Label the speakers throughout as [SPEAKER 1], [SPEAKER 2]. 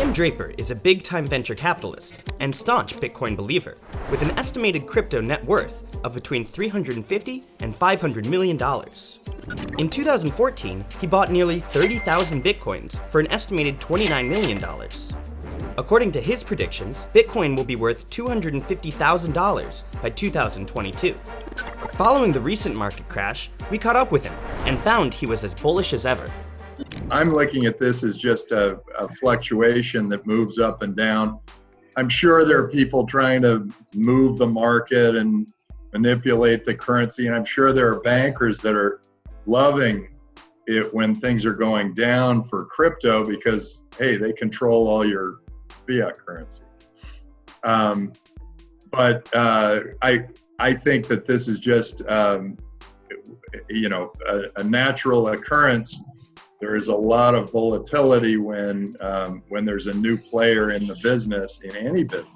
[SPEAKER 1] Tim Draper is a big-time venture capitalist and staunch Bitcoin believer, with an estimated crypto net worth of between 350 and 500 million dollars. In 2014, he bought nearly 30,000 Bitcoins for an estimated 29 million dollars. According to his predictions, Bitcoin will be worth $250,000 by 2022. Following the recent market crash, we caught up with him and found he was as bullish as ever.
[SPEAKER 2] I'm looking at this as just a, a, fluctuation that moves up and down. I'm sure there are people trying to move the market and manipulate the currency, and I'm sure there are bankers that are loving it when things are going down for crypto because hey, they control all your fiat currency. Um, but uh, I I think that this is just um, you know a, a natural occurrence there is a lot of volatility when um, when there's a new player in the business in any business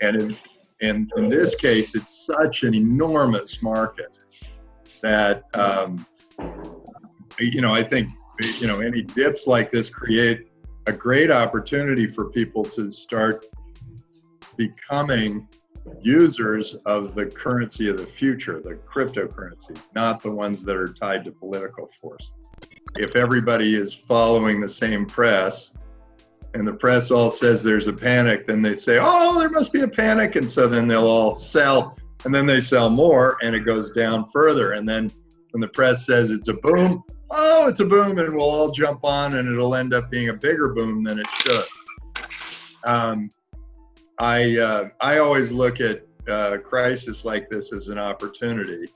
[SPEAKER 2] and in, in, in this case it's such an enormous market that um, you know i think you know any dips like this create a great opportunity for people to start becoming users of the currency of the future, the cryptocurrencies, not the ones that are tied to political forces. If everybody is following the same press and the press all says there's a panic, then they say, oh, there must be a panic. And so then they'll all sell and then they sell more and it goes down further. And then when the press says it's a boom, oh, it's a boom and we'll all jump on and it'll end up being a bigger boom than it should. Um, I uh, I always look at uh, crisis like this as an opportunity,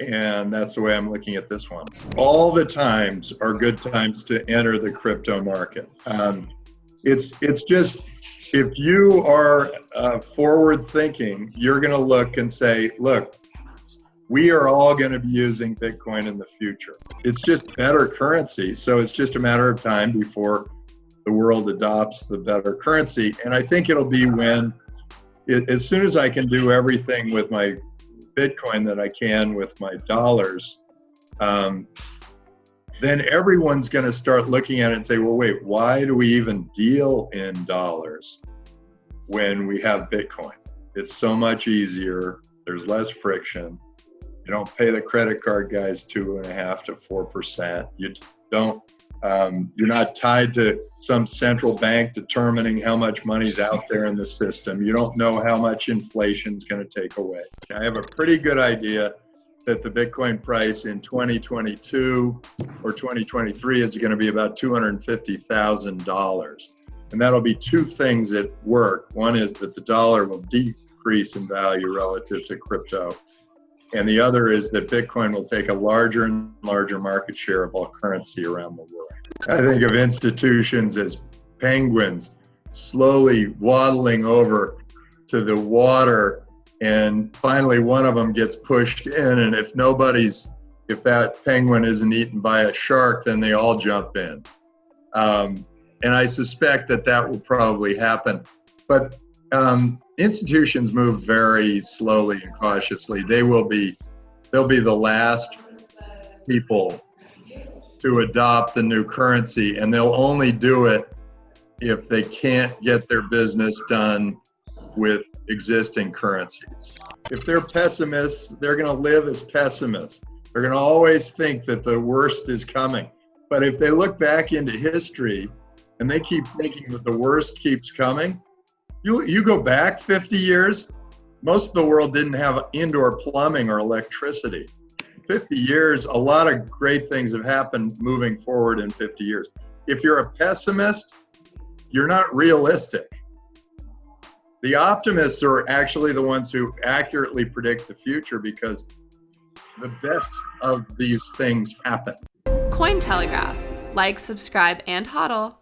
[SPEAKER 2] and that's the way I'm looking at this one. All the times are good times to enter the crypto market. Um, it's it's just if you are uh, forward thinking, you're going to look and say, look, we are all going to be using Bitcoin in the future. It's just better currency, so it's just a matter of time before the world adopts the better currency. And I think it'll be when, as soon as I can do everything with my Bitcoin that I can with my dollars, um, then everyone's going to start looking at it and say, well, wait, why do we even deal in dollars when we have Bitcoin? It's so much easier. There's less friction. You don't pay the credit card guys two and a half to four percent. You don't um, you're not tied to some central bank determining how much money's out there in the system. You don't know how much inflation is going to take away. I have a pretty good idea that the Bitcoin price in 2022 or 2023 is going to be about $250,000. And that'll be two things that work. One is that the dollar will decrease in value relative to crypto. And the other is that Bitcoin will take a larger and larger market share of all currency around the world. I think of institutions as penguins slowly waddling over to the water and finally one of them gets pushed in and if nobody's if that penguin isn't eaten by a shark then they all jump in um, and i suspect that that will probably happen but um, institutions move very slowly and cautiously. They will be, they'll be the last people to adopt the new currency, and they'll only do it if they can't get their business done with existing currencies. If they're pessimists, they're going to live as pessimists. They're going to always think that the worst is coming. But if they look back into history and they keep thinking that the worst keeps coming, you, you go back 50 years, most of the world didn't have indoor plumbing or electricity. 50 years, a lot of great things have happened moving forward in 50 years. If you're a pessimist, you're not realistic. The optimists are actually the ones who accurately predict the future because the best of these things happen.
[SPEAKER 3] Cointelegraph. Like, subscribe, and hodl.